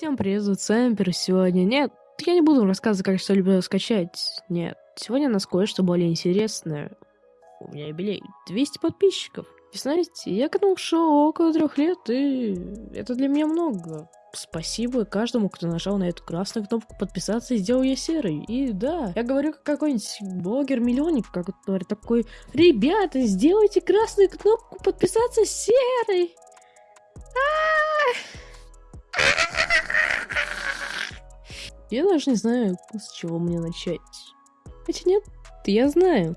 Всем привет, зовут Сэмпер. Сегодня нет, я не буду рассказывать, как что люблю скачать. Нет, сегодня у нас кое-что более интересное. У меня юбилей 200 подписчиков. И знаете, я к этому шел около трех лет, и это для меня много. Спасибо каждому, кто нажал на эту красную кнопку подписаться и сделал ее серой. И да, я говорю как какой-нибудь блогер-миллионник, говорит такой, ребята, сделайте красную кнопку подписаться серой. Я даже не знаю, с чего мне начать. Хотя нет, я знаю.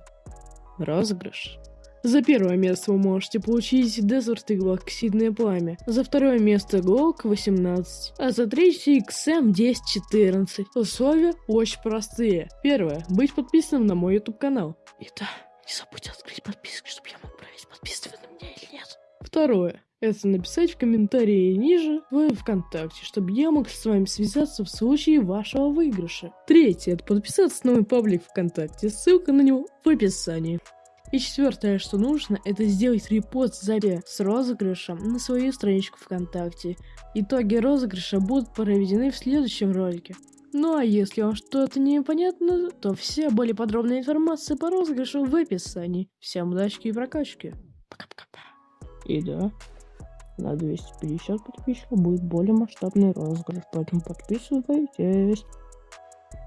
Розыгрыш. За первое место вы можете получить Desert Eagle оксидное пламя, за второе место Glock 18, а за третье XM 1014. Условия очень простые. Первое. Быть подписанным на мой YouTube канал. И да, не забудьте открыть подписку, чтобы я мог проверить, подписаны на меня или нет. Второе это написать в комментарии ниже в ВКонтакте, чтобы я мог с вами связаться в случае вашего выигрыша. Третье, это подписаться на мой паблик ВКонтакте, ссылка на него в описании. И четвертое, что нужно, это сделать репост записи с розыгрышем на свою страничку ВКонтакте. Итоги розыгрыша будут проведены в следующем ролике. Ну а если вам что-то непонятно, то вся более подробная информация по розыгрышу в описании. Всем удачи и прокачки. Пока-пока. И да, на 250 подписчиков будет более масштабный розыгрыш, поэтому подписывайтесь.